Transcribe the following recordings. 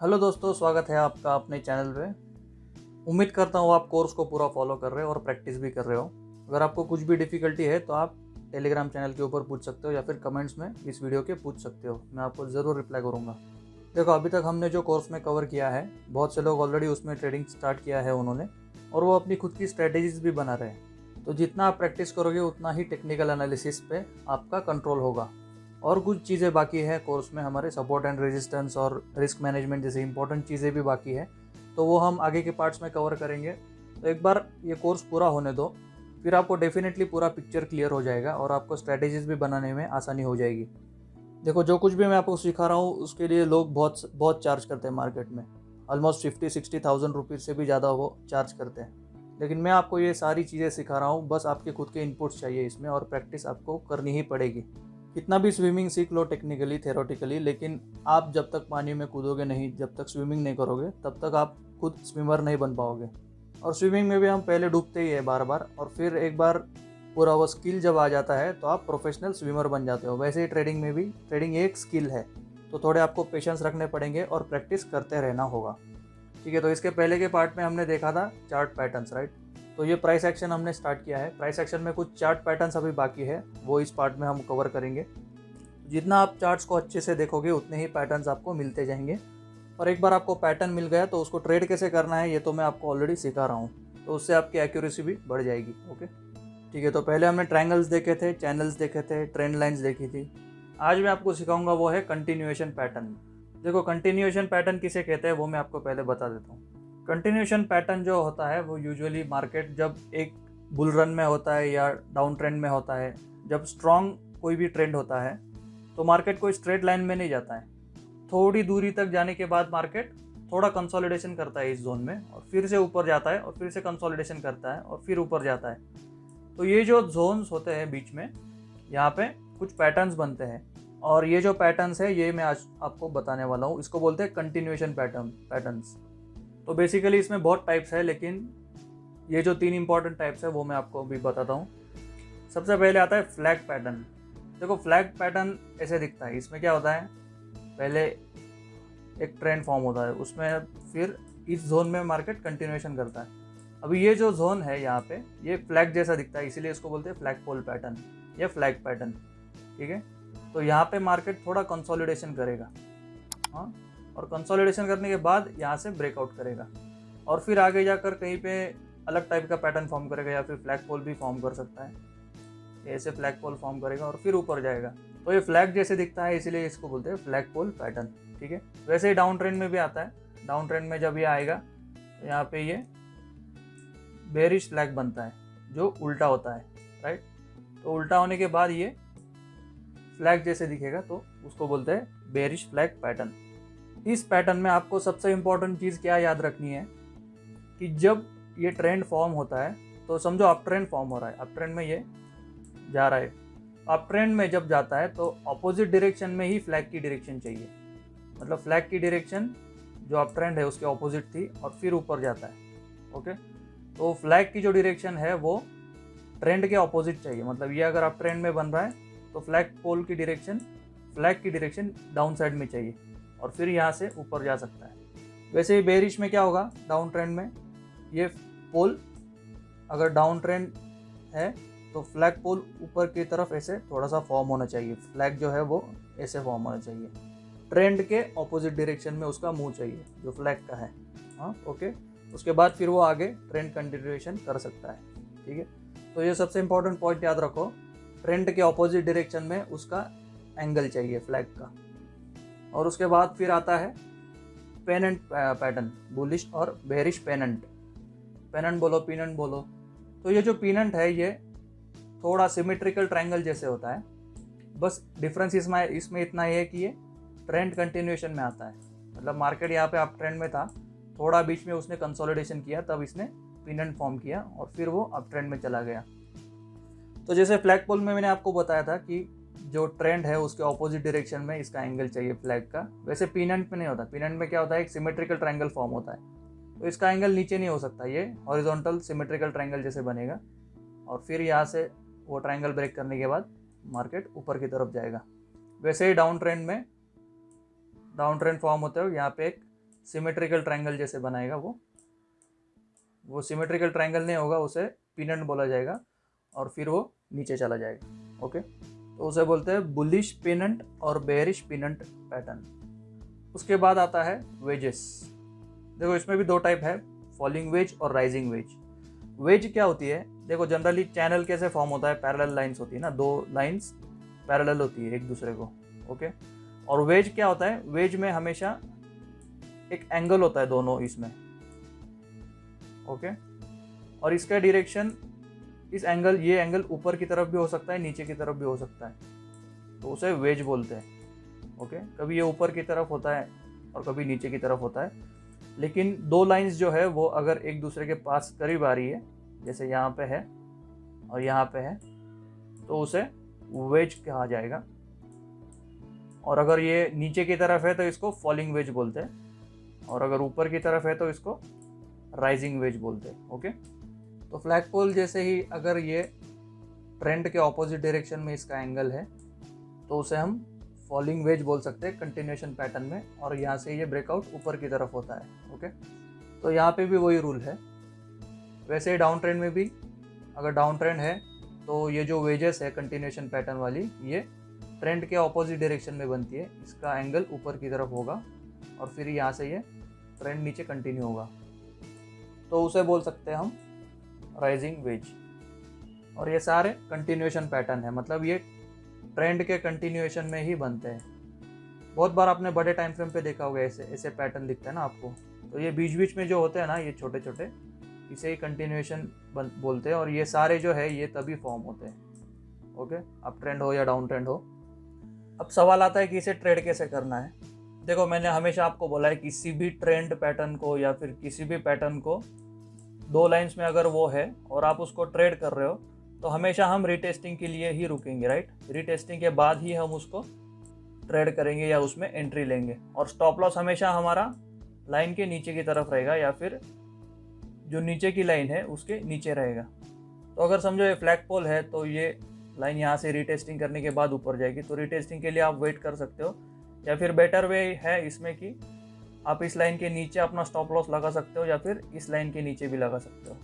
Hello दोस्तों, स्वागत है आपका अपने चैनल पे। उम्मीद करता हूँ आप कोर्स को पूरा फॉलो कर रहे हो और प्रैक्टिस भी कर रहे हो। अगर आपको कुछ भी डिफ़िकल्टी है तो आप टेलीग्राम चैनल के ऊपर पूछ सकते हो या फिर कमेंट्स में इस वीडियो के पूछ सकते हो। मैं आपको ज़रूर रिप्लाई करूँगा। देखो, अभी तक हमने जो कोर्स में कवर किया है, बहुत से लोग ऑलरेडी उसमें ट्रेडिंग स्टार्ट किया है उन्होंने और वो अपनी खुद की स्ट्रैटेजीज भी बना रहे हैं। तो जितना आप प्रैक्टिस करोगे, उतना ही टेक्निकल एनालिसिस पे आपका कंट्रोल होगा। और कुछ चीज़ें बाकी है कोर्स में हमारे सपोर्ट एंड रेजिस्टेंस और रिस्क मैनेजमेंट जैसे इंपॉर्टेंट चीज़ें भी बाकी है तो वो हम आगे के पार्ट्स में कवर करेंगे। तो एक बार ये कोर्स पूरा होने दो, फिर आपको डेफिनेटली पूरा पिक्चर क्लियर हो जाएगा और आपको स्ट्रैटेजीज भी बनाने में आसानी हो जाएगी। देखो, जो कुछ भी मैं आपको सिखा रहा हूँ, उसके लिए लोग बहुत बहुत चार्ज करते हैं मार्केट में। Almost fifty sixty thousand rupees से भी ज़्यादा वो चार्ज करते हैं। लेकिन मैं आपको ये सारी चीज़ें सिखा रहा हूँ, बस आपके खुद के इनपुट्स चाहिए इसमें और प्रैक्टिस आपको करनी ही पड़ेगी। कितना भी स्विमिंग सीख लो टेक्निकली थेरोटिकली लेकिन आप जब तक पानी में कूदोगे नहीं, जब तक स्विमिंग नहीं करोगे, तब तक आप खुद स्विमर नहीं बन पाओगे। और स्विमिंग में भी हम पहले डूबते ही है बार बार और फिर एक बार पूरा वो स्किल जब आ जाता है तो आप प्रोफेशनल स्विमर बन जाते हो। वैसे ही ट्रेडिंग में भी ट्रेडिंग एक स्किल है तो थोड़े आपको पेशेंस रखने पड़ेंगे और प्रैक्टिस करते रहना होगा। ठीक है तो इसके पहले के पार्ट में हमने देखा था चार्ट पैटर्न्स राइट तो ये प्राइस एक्शन हमने स्टार्ट किया है। प्राइस एक्शन में कुछ चार्ट पैटर्न्स अभी बाकी है। वो इस पार्ट में हम कवर करेंगे। जितना आप चार्ट्स को अच्छे से देखोगे, उतने ही पैटर्न्स आपको मिलते जाएँगे। और एक बार आपको पैटर्न मिल गया तो उसको ट्रेड कैसे करना है, ये तो मैं आपको ऑलरेडी सिखा रहा हूँ। तो उससे आपकी एक्यूरेसी भी बढ़ जाएगी ओके ठीक है तो पहले हमने ट्रायंगल्स देखे थे चैनल्स देखे थे ट्रेंड लाइन्स देखी थी। आज मैं आपको सिखाऊँगा वो है कंटिन्यूएशन पैटर्न देखो कंटिन्यूएशन पैटर्न किसे कहते हैं, वो मैं आपको पहले बता देता हूँ। कंटिन्यूशन पैटर्न जो होता है, वो यूजुअली मार्केट जब एक बुल रन में होता है या डाउन ट्रेंड में होता है, जब स्ट्रॉन्ग कोई भी ट्रेंड होता है तो मार्केट कोई स्ट्रेट लाइन में नहीं जाता है। थोड़ी दूरी तक जाने के बाद मार्केट थोड़ा कंसोलिडेशन करता है इस जोन में और फिर से ऊपर जाता है और फिर से कंसोलिडेशन करता है और फिर ऊपर जाता है। तो ये जो जोन्स होते हैं बीच में, यहाँ पे कुछ पैटर्न्स बनते हैं और ये जो पैटर्न्स है, ये मैं आज आपको बताने वाला हूँ। इसको बोलते हैं कंटिन्यूएशन पैटर्न पैटर्न्स तो बेसिकली इसमें बहुत टाइप्स है, लेकिन ये जो तीन इंपॉर्टेंट टाइप्स है, वो मैं आपको अभी बताता हूँ। सबसे पहले आता है फ्लैग पैटर्न देखो फ्लैग पैटर्न ऐसे दिखता है। इसमें क्या होता है? पहले एक ट्रेंड फॉर्म होता है। उसमें फिर इस जोन में मार्केट कंटिन्यूएशन करता है। अभी ये जो जोन है यहाँ पे, ये फ्लैग जैसा दिखता है, इसीलिए इसको बोलते हैं फ्लैग पोल पैटर्न या फ्लैग पैटर्न ठीक है? तो यहाँ पे मार्केट थोड़ा कंसोलिडेशन करेगा। हाँ? और कंसोलिडेशन करने के बाद यहाँ से ब्रेकआउट करेगा। और फिर आगे जाकर कहीं पे अलग टाइप का पैटर्न फॉर्म करेगा या फिर फ्लैग पोल भी फॉर्म कर सकता है। ऐसे फ्लैग पोल फॉर्म करेगा और फिर ऊपर जाएगा। तो ये फ्लैग जैसे दिखता है, इसीलिए इसको बोलते हैं फ्लैग पोल पैटर्न ठीक है? वैसे ही डाउन ट्रेंड में भी आता है। डाउन ट्रेंड में जब ये आएगा तो यहाँ पे ये बेरिश फ्लैग बनता है, जो उल्टा होता है राइट तो उल्टा होने के बाद ये फ्लैग जैसे दिखेगा तो उसको बोलते हैं बेरिश फ्लैग पैटर्न इस पैटर्न में आपको सबसे इम्पोर्टेंट चीज़ क्या याद रखनी है? कि जब ये ट्रेंड फॉर्म होता है तो समझो अप ट्रेंड फॉर्म हो रहा है। अप ट्रेंड में ये जा रहा है। अप ट्रेंड में जब जाता है तो अपोजिट डायरेक्शन में ही फ्लैग की डायरेक्शन चाहिए। मतलब फ्लैग की डायरेक्शन जो अप ट्रेंड है, उसके ऑपोजिट थी और फिर ऊपर जाता है। ओके तो फ्लैग की जो डायरेक्शन है, वो ट्रेंड के ऑपोजिट चाहिए। मतलब ये अगर अप ट्रेंड में बन रहा है तो फ्लैग पोल की डायरेक्शन फ्लैग की डायरेक्शन डाउन साइड में चाहिए। और फिर यहाँ से ऊपर जा सकता है। वैसे ही बेरिश में क्या होगा? डाउन ट्रेंड में ये पोल अगर डाउन ट्रेंड है तो फ्लैग पोल ऊपर की तरफ़ ऐसे थोड़ा सा फॉर्म होना चाहिए। फ्लैग जो है वो ऐसे फॉर्म होना चाहिए। ट्रेंड के ऑपोजिट डायरेक्शन में उसका मुँह चाहिए, जो फ्लैग का है। हाँ ओके उसके बाद फिर वो आगे ट्रेंड कंटिन्यूएशन कर सकता है। ठीक है? तो ये सबसे इंपॉर्टेंट पॉइंट याद रखो। ट्रेंड के ऑपोजिट डायरेक्शन में उसका एंगल चाहिए फ्लैग का। और उसके बाद फिर आता है पेनेंट पैटर्न, बुलिश और बेरिश पेनेंट। पेनेंट बोलो, पीनेंट बोलो। तो ये जो पीनेंट है, ये थोड़ा सिमेट्रिकल ट्रायंगल जैसे होता है। बस डिफरेंस इसमें इसमें इतना ही है कि ये ट्रेंड कंटिन्यूएशन में आता है। मतलब मार्केट यहाँ पे आप ट्रेंड में था, थोड़ा बीच में उसने कंसोलिडेशन किया, तब इसने पीनेंट फॉर्म किया और फिर वो अप ट्रेंड में चला गया। तो जैसे फ्लैग पोल में मैंने आपको बताया था कि जो ट्रेंड है, उसके ऑपोजिट डायरेक्शन में इसका एंगल चाहिए फ्लैग का। वैसे पीनेंट में नहीं होता। पीनेंट में क्या होता है, एक सिमेट्रिकल ट्रायंगल फॉर्म होता है। तो इसका एंगल नीचे नहीं हो सकता, ये हॉरिजॉन्टल सिमेट्रिकल ट्रायंगल जैसे बनेगा। और फिर यहाँ से वो ट्रायंगल ब्रेक करने के बाद मार्केट ऊपर की तरफ़ जाएगा। वैसे ही डाउन ट्रेंड में डाउन ट्रेंड फॉर्म होते हो यहाँ पे एक सिमेट्रिकल ट्रायंगल जैसे बनाएगा वो। वो सिमेट्रिकल ट्रायंगल नहीं होगा, उसे पिनट बोला जाएगा और फिर वो नीचे चला जाएगा। ओके तो उसे बोलते हैं बुलिश पिनंट और बेरिश पिनंट पैटर्न उसके बाद आता है वेजेस देखो, इसमें भी दो टाइप है फॉलिंग वेज और राइजिंग वेज वेज क्या होती है? देखो जनरली चैनल कैसे फॉर्म होता है? पैरेलल लाइंस होती है ना, दो लाइंस पैरेलल होती है एक दूसरे को ओके और वेज क्या होता है? वेज में हमेशा एक एंगल होता है दोनों इसमें ओके और इसका डायरेक्शन इस एंगल ये एंगल ऊपर की तरफ़ भी हो सकता है, नीचे की तरफ़ भी हो सकता है। तो उसे वेज बोलते हैं ओके कभी ये ऊपर की तरफ़ होता है और कभी नीचे की तरफ़ होता है। लेकिन दो लाइंस जो है, वो अगर एक दूसरे के पास करीब आ रही है, जैसे यहाँ पे है और यहाँ पे है तो उसे वेज कहा जाएगा। और अगर ये नीचे की तरफ़ है तो इसको फॉलिंग वेज बोलते हैं। और अगर ऊपर की तरफ़ है तो इसको राइजिंग वेज बोलते हैं ओके तो फ्लैग पोल जैसे ही अगर ये ट्रेंड के ऑपोजिट डायरेक्शन में इसका एंगल है तो उसे हम फॉलिंग वेज बोल सकते हैं कंटिन्यूशन पैटर्न में, और यहाँ से ये ब्रेकआउट ऊपर की तरफ़ होता है ओके तो यहाँ पे भी वही रूल है। वैसे ही डाउन ट्रेंड में भी, अगर डाउन ट्रेंड है तो ये जो वेजेस है कंटिन्यूशन पैटर्न वाली, ये ट्रेंड के ऑपोजिट डायरेक्शन में बनती है। इसका एंगल ऊपर की तरफ़ होगा, और फिर यहाँ से ये ट्रेंड नीचे कंटिन्यू होगा। तो उसे बोल सकते हैं हम राइजिंग वेज और ये सारे कंटिन्यूएशन पैटर्न है मतलब ये ट्रेंड के कंटिन्यूएशन में ही बनते हैं। बहुत बार आपने बड़े टाइम फ्रेम पे देखा होगा, ऐसे ऐसे पैटर्न दिखते हैं ना आपको। तो ये बीच बीच में जो होते हैं ना, ये छोटे छोटे इसे ही कंटिन्यूएशन बोलते हैं। और ये सारे जो है, ये तभी फॉर्म होते हैं। ओके अब ट्रेंड हो या डाउन ट्रेंड हो। अब सवाल आता है कि इसे ट्रेड कैसे करना है? देखो, मैंने हमेशा आपको बोला है, किसी भी ट्रेंड पैटर्न को या फिर किसी भी पैटर्न को दो लाइंस में अगर वो है और आप उसको ट्रेड कर रहे हो तो हमेशा हम रीटेस्टिंग के लिए ही रुकेंगे राइट रीटेस्टिंग के बाद ही हम उसको ट्रेड करेंगे या उसमें एंट्री लेंगे। और स्टॉप लॉस हमेशा हमारा लाइन के नीचे की तरफ़ रहेगा या फिर जो नीचे की लाइन है, उसके नीचे रहेगा। तो अगर समझो ये फ्लैग पोल है तो ये लाइन यहाँ से रीटेस्टिंग करने के बाद ऊपर जाएगी। तो रीटेस्टिंग के लिए आप वेट कर सकते हो। या फिर बेटर वे है इसमें कि आप इस लाइन के नीचे अपना स्टॉप लॉस लगा सकते हो या फिर इस लाइन के नीचे भी लगा सकते हो।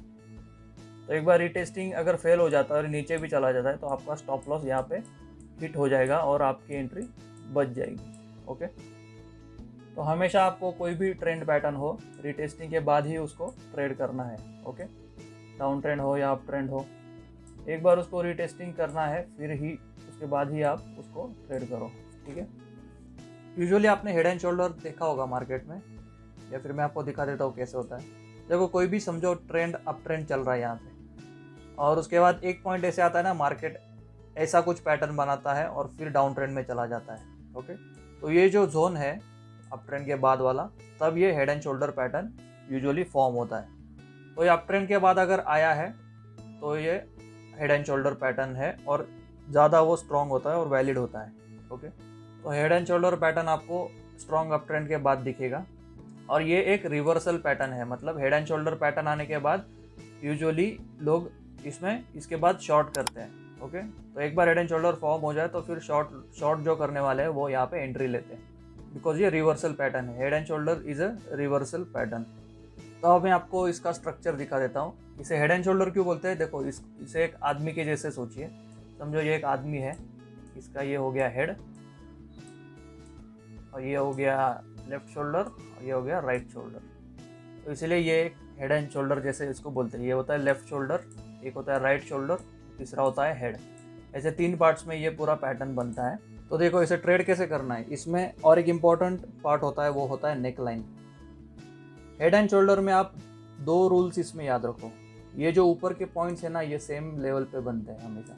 तो एक बार रिटेस्टिंग अगर फेल हो जाता है और नीचे भी चला जाता है तो आपका स्टॉप लॉस यहाँ पे हिट हो जाएगा और आपकी एंट्री बच जाएगी ओके तो हमेशा आपको कोई भी ट्रेंड पैटर्न हो रिटेस्टिंग के बाद ही उसको ट्रेड करना है ओके डाउन ट्रेंड हो या अप ट्रेंड हो, एक बार उसको रिटेस्टिंग करना है, फिर ही उसके बाद ही आप उसको ट्रेड करो, ठीक है? यूजुअली आपने हेड एंड शोल्डर देखा होगा मार्केट में, या फिर मैं आपको दिखा देता हूँ कैसे होता है। देखो, कोई भी समझो ट्रेंड अप ट्रेंड चल रहा है यहाँ पे। और उसके बाद एक पॉइंट ऐसे आता है ना मार्केट ऐसा कुछ पैटर्न बनाता है और फिर डाउन ट्रेंड में चला जाता है ओके तो ये जो जोन है अप ट्रेंड के बाद वाला, तब ये head and shoulder pattern usually form होता है। तो ये अप ट्रेंड के बाद अगर आया है तो ये हेड एंड शोल्डर पैटर्न है और ज़्यादा वो स्ट्रॉन्ग होता है और वैलिड होता है ओके तो हेड एंड शोल्डर पैटर्न आपको स्ट्रॉन्ग अप ट्रेंड के बाद दिखेगा। और ये एक रिवर्सल पैटर्न है मतलब हेड एंड शोल्डर पैटर्न आने के बाद यूजुअली लोग इसमें, इसके बाद शॉर्ट करते हैं ओके तो एक बार हेड एंड शोल्डर फॉर्म हो जाए तो फिर शॉर्ट शॉर्ट जो करने वाले हैं, वो यहाँ पे एंट्री लेते हैं। बिकॉज़ ये रिवर्सल पैटर्न है head and shoulder is a reversal pattern तो अब मैं आपको इसका स्ट्रक्चर दिखा देता हूँ। इसे हेड एंड शोल्डर क्यों बोलते हैं? देखो, इस, इसे एक आदमी के जैसे सोचिए। समझो ये एक आदमी है, इसका ये हो गया हेड और ये हो गया लेफ़्ट शोल्डर और ये हो गया राइट शोल्डर तो इसलिए ये एक हेड एंड शोल्डर जैसे इसको बोलते हैं। ये होता है लेफ़्ट शोल्डर एक होता है राइट शोल्डर तीसरा होता है हेड ऐसे तीन पार्ट्स में ये पूरा पैटर्न बनता है। तो देखो, इसे ट्रेड कैसे करना है? इसमें और एक इंपॉर्टेंट पार्ट होता है, वो होता है neck line head and shoulder में आप दो रूल्स इसमें याद रखो। ये जो ऊपर के पॉइंट्स है ना, ये सेम लेवल पे बनते हैं हमेशा।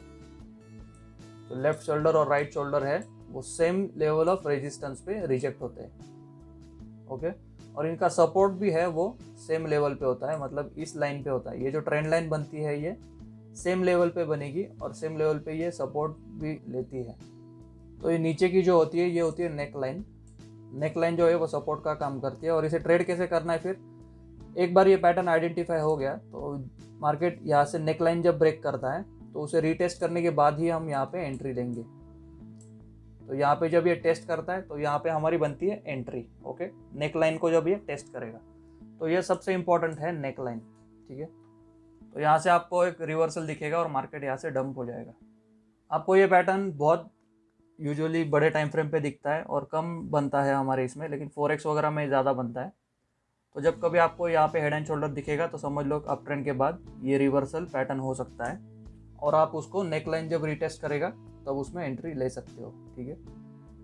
तो लेफ़्ट शोल्डर और राइट शोल्डर है। वो सेम लेवल ऑफ़ रेजिस्टेंस पे रिजेक्ट होते हैं। ओके और इनका सपोर्ट भी है, वो सेम लेवल पे होता है मतलब इस लाइन पे होता है। ये जो ट्रेंड लाइन बनती है, ये सेम लेवल पे बनेगी और सेम लेवल पे ये सपोर्ट भी लेती है। तो ये नीचे की जो होती है, ये होती है नेक लाइन नेक लाइन जो है, वो सपोर्ट का काम करती है। और इसे ट्रेड कैसे करना है फिर? एक बार ये पैटर्न आइडेंटिफाई हो गया तो मार्केट यहाँ से नेक लाइन जब ब्रेक करता है तो उसे रीटेस्ट करने के बाद ही हम यहाँ पे एंट्री लेंगे तो यहाँ पे जब ये टेस्ट करता है तो यहाँ पे हमारी बनती है एंट्री ओके नेक लाइन को जब ये टेस्ट करेगा तो ये सबसे इंपॉर्टेंट है नेक लाइन ठीक है? तो यहाँ से आपको एक रिवर्सल दिखेगा और मार्केट यहाँ से डंप हो जाएगा। आपको ये पैटर्न बहुत यूजुअली बड़े टाइम फ्रेम पे दिखता है और कम बनता है हमारे इसमें, लेकिन फोर वगैरह में ज़्यादा बनता है। तो जब कभी आपको यहाँ पे हेड एंड शोल्डर दिखेगा तो समझ लो अप ट्रेंड के बाद ये रिवर्सल पैटर्न हो सकता है और आप उसको नेक लाइन जब रिटेस्ट करेगा तब उसमें एंट्री ले सकते हो, ठीक है?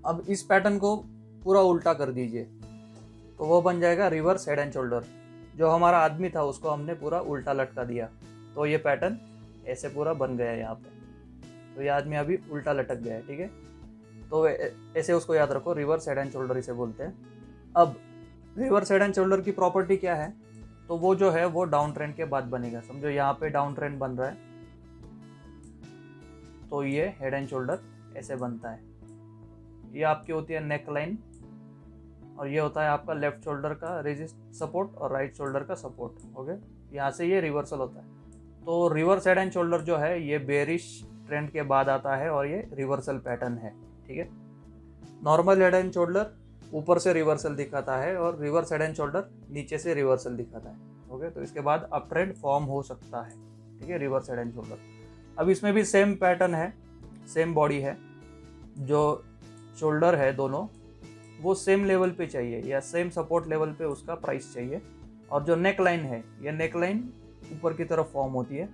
अब इस पैटर्न को पूरा उल्टा कर दीजिए तो वो बन जाएगा रिवर्स हेड एंड शोल्डर जो हमारा आदमी था, उसको हमने पूरा उल्टा लटका दिया। तो ये पैटर्न ऐसे पूरा बन गया यहाँ पे। तो ये आदमी अभी उल्टा लटक गया है, ठीक है? तो ऐसे उसको याद रखो रिवर्स हेड एंड शोल्डर इसे बोलते हैं। अब रिवर्स हेड एंड शोल्डर की प्रॉपर्टी क्या है? तो वो जो है, वो डाउन ट्रेंड के बाद बनेगा। समझो यहाँ पे डाउन ट्रेंड बन रहा है। तो ये हेड एंड शोल्डर ऐसे बनता है। ये आपकी होती है नेक लाइन और ये होता है आपका लेफ़्ट शोल्डर का रेजिस्ट सपोर्ट और राइट शोल्डर का सपोर्ट ओके यहाँ से ये रिवर्सल होता है। तो रिवर्स हेड एंड शोल्डर जो है, ये बेरिश ट्रेंड के बाद आता है और ये रिवर्सल पैटर्न है, ठीक है? नॉर्मल हेड एंड शोल्डर ऊपर से रिवर्सल दिखाता है और रिवर्स हेड एंड शोल्डर नीचे से रिवर्सल दिखाता है ओके तो इसके बाद अप ट्रेंड फॉर्म हो सकता है, ठीक है? रिवर्स हेड एंड शोल्डर अब इसमें भी सेम पैटर्न है सेम बॉडी है, जो शोल्डर है दोनों, वो सेम लेवल पे चाहिए या सेम सपोर्ट लेवल पे उसका प्राइस चाहिए। और जो नेक लाइन है, ये नेक लाइन ऊपर की तरफ़ फॉर्म होती है।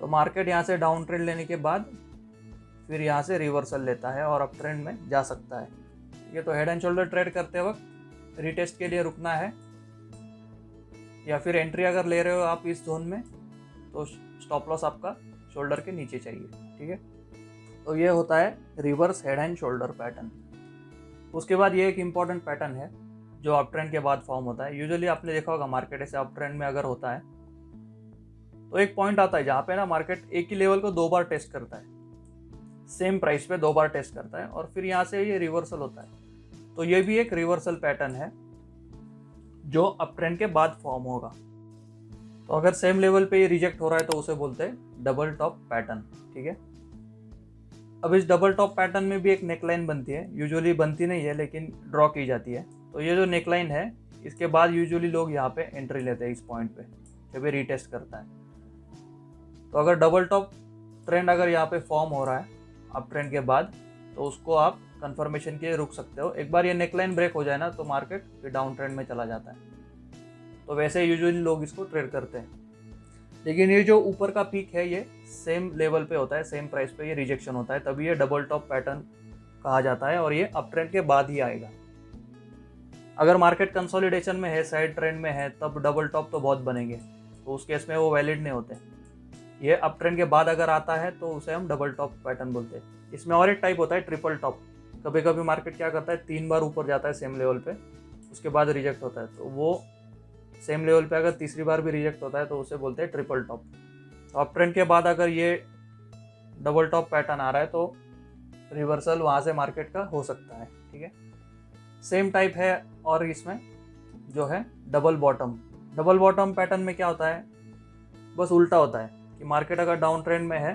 तो मार्केट यहाँ से डाउन ट्रेंड लेने के बाद फिर यहाँ से रिवर्सल लेता है और अप ट्रेंड में जा सकता है। ये तो हेड एंड शोल्डर ट्रेड करते वक्त रिटेस्ट के लिए रुकना है। या फिर एंट्री अगर ले रहे हो आप इस जोन में तो स्टॉप लॉस आपका शोल्डर के नीचे चाहिए, ठीक है? तो ये होता है reverse head and shoulder pattern उसके बाद ये एक इंपॉर्टेंट पैटर्न है, जो अप ट्रेंड के बाद फॉर्म होता है। यूजुअली आपने देखा होगा मार्केट ऐसे अप ट्रेंड में अगर होता है तो एक पॉइंट आता है जहाँ पे ना मार्केट एक ही लेवल को दो बार टेस्ट करता है। सेम प्राइस पे दो बार टेस्ट करता है और फिर यहाँ से ये रिवर्सल होता है। तो ये भी एक रिवर्सल पैटर्न है, जो अप ट्रेंड के बाद फॉर्म होगा। तो अगर सेम लेवल पे ये रिजेक्ट हो रहा है तो उसे बोलते हैं डबल टॉप पैटर्न ठीक है? अब इस डबल टॉप पैटर्न में भी एक नेकलाइन बनती है। यूजुअली बनती नहीं है, लेकिन ड्रॉ की जाती है। तो ये जो नेकलाइन है, इसके बाद यूजुअली लोग यहाँ पे एंट्री लेते हैं इस पॉइंट पे, जब ये रीटेस्ट करता है। तो अगर डबल टॉप ट्रेंड अगर यहाँ पे फॉर्म हो रहा है अप ट्रेंड के बाद तो उसको आप कंफर्मेशन के लिए रुक सकते हो। एक बार ये नेकलाइन ब्रेक हो जाए ना तो मार्केट फिर डाउन ट्रेंड में चला जाता है। तो वैसे यूजुअली लोग इसको ट्रेड करते हैं। लेकिन ये जो ऊपर का पीक है, ये सेम लेवल पे होता है सेम प्राइस पे ये रिजेक्शन होता है, तभी ये डबल टॉप पैटर्न कहा जाता है और ये अप ट्रेंड के बाद ही आएगा। अगर मार्केट कंसोलिडेशन में है साइड ट्रेंड में है, तब डबल टॉप तो बहुत बनेंगे तो उस केस में वो वैलिड नहीं होते। ये अप ट्रेंड के बाद अगर आता है तो उसे हम डबल टॉप पैटर्न बोलते हैं। इसमें और एक टाइप होता है ट्रिपल टॉप कभी कभी मार्केट क्या करता है, तीन बार ऊपर जाता है सेम लेवल पे, उसके बाद रिजेक्ट होता है तो वो सेम लेवल पे अगर तीसरी बार भी रिजेक्ट होता है तो उसे बोलते हैं ट्रिपल टॉप तो अप ट्रेंड के बाद अगर ये डबल टॉप पैटर्न आ रहा है तो रिवर्सल वहाँ से मार्केट का हो सकता है, ठीक है? सेम टाइप है और इसमें जो है double bottom double bottom pattern में क्या होता है? बस उल्टा होता है कि मार्केट अगर डाउन ट्रेंड में है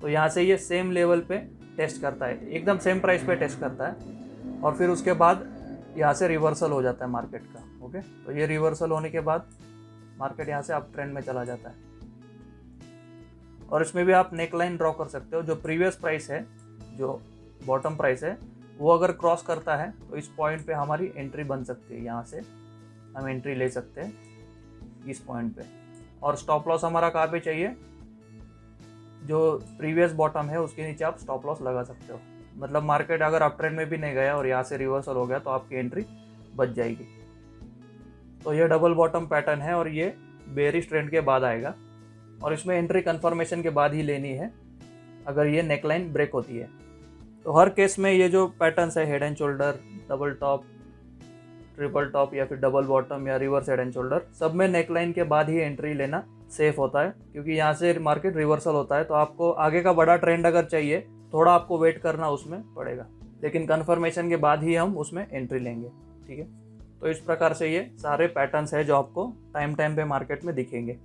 तो यहाँ से ये सेम लेवल पे टेस्ट करता है, एकदम सेम प्राइस पे टेस्ट करता है और फिर उसके बाद यहाँ से रिवर्सल हो जाता है मार्केट का. ओके? तो ये रिवर्सल होने के बाद मार्केट यहाँ से आप ट्रेंड में चला जाता है। और इसमें भी आप नेक लाइन ड्रॉ कर सकते हो, जो प्रीवियस प्राइस है, जो बॉटम प्राइस है, वो अगर क्रॉस करता है तो इस पॉइंट पे हमारी एंट्री बन सकती है। यहाँ से हम एंट्री ले सकते हैं इस पॉइंट पे। और स्टॉप लॉस हमारा कहाँ पे चाहिए? जो प्रीवियस बॉटम है, उसके नीचे आप स्टॉप लॉस लगा सकते हो। मतलब मार्केट अगर अप ट्रेंड में भी नहीं गया और यहाँ से रिवर्सल हो गया तो आपकी एंट्री बच जाएगी। तो ये डबल बॉटम पैटर्न है और ये बेरिश ट्रेंड के बाद आएगा। और इसमें एंट्री कन्फर्मेशन के बाद ही लेनी है, अगर ये नेकलाइन ब्रेक होती है। तो हर केस में ये जो पैटर्न्स है head and shoulder double top triple top या फिर डबल बॉटम या रिवर्स हेड एंड शोल्डर सब में नेकलाइन के बाद ही एंट्री लेना सेफ़ होता है, क्योंकि यहाँ से मार्केट रिवर्सल होता है तो आपको आगे का बड़ा ट्रेंड अगर चाहिए, थोड़ा आपको वेट करना उसमें पड़ेगा। लेकिन कन्फर्मेशन के बाद ही हम उसमें एंट्री लेंगे, ठीक है? तो इस प्रकार से ये सारे पैटर्न्स है जो आपको टाइम टाइम पे मार्केट में दिखेंगे।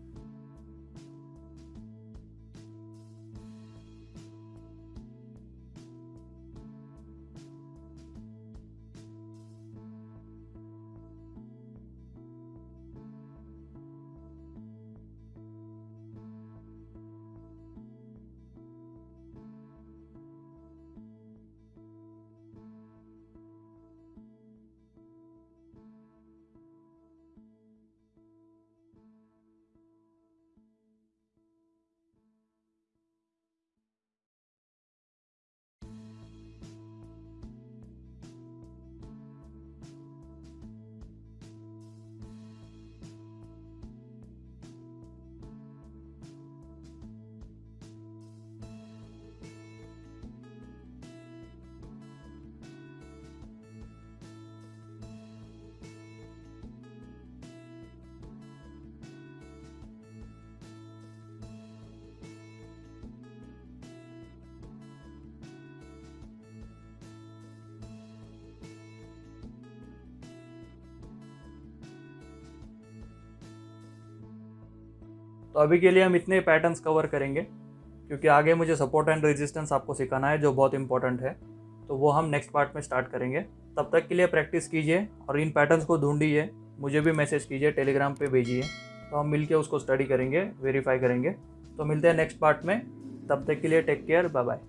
तो अभी के लिए हम इतने पैटर्न्स कवर करेंगे, क्योंकि आगे मुझे सपोर्ट एंड रेजिस्टेंस आपको सिखाना है, जो बहुत इंपॉर्टेंट है। तो वो हम नेक्स्ट पार्ट में स्टार्ट करेंगे। तब तक के लिए प्रैक्टिस कीजिए और इन पैटर्न्स को ढूंढिए। मुझे भी मैसेज कीजिए टेलीग्राम पे भेजिए। तो हम मिलके उसको स्टडी करेंगे वेरीफाई करेंगे। तो मिलते हैं नेक्स्ट पार्ट में। तब तक के लिए टेक केयर बाय बाय